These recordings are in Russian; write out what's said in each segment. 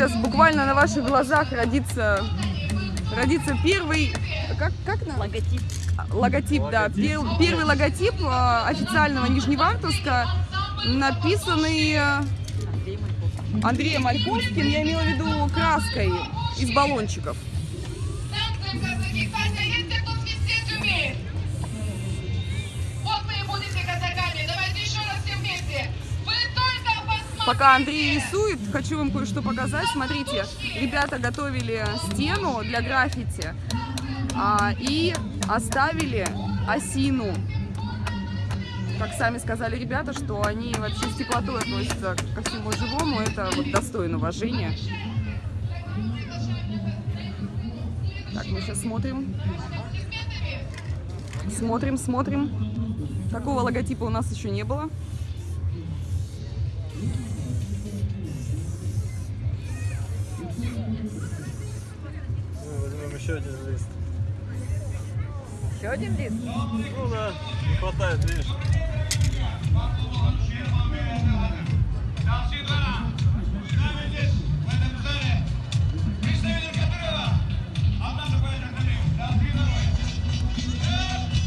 Сейчас буквально на ваших глазах родится, родится первый, как, как на? Логотип. логотип, да, пер- первый логотип э, официального Нижневартовска, написанный э. Андреем Ольховским, я имела в виду краской из баллончиков. Пока Андрей рисует, хочу вам кое-что показать. Смотрите, ребята готовили стену для граффити а, и оставили осину. Как сами сказали ребята, что они вообще с теплотой относятся ко всему живому, это вот достойно уважения. Так, мы сейчас смотрим. Смотрим, смотрим. Такого логотипа у нас еще не было. Еще один лист. Еще один лист? Ну да, не хватает, видишь.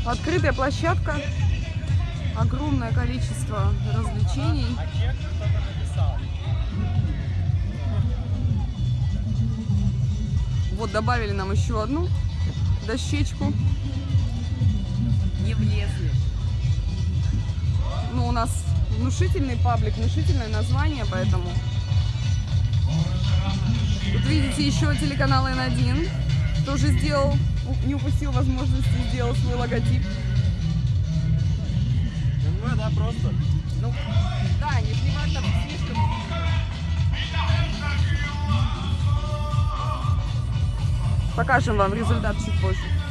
Открытая площадка, огромное количество развлечений. Вот добавили нам еще одну дощечку. Не влезли. Ну, у нас внушительный паблик, внушительное название, поэтому... Тут видите еще телеканал N1, тоже сделал, не упустил возможности, сделал свой логотип. МВ, да, просто. Ну, да, Нижневартов слишком... Покажем вам результат чуть позже.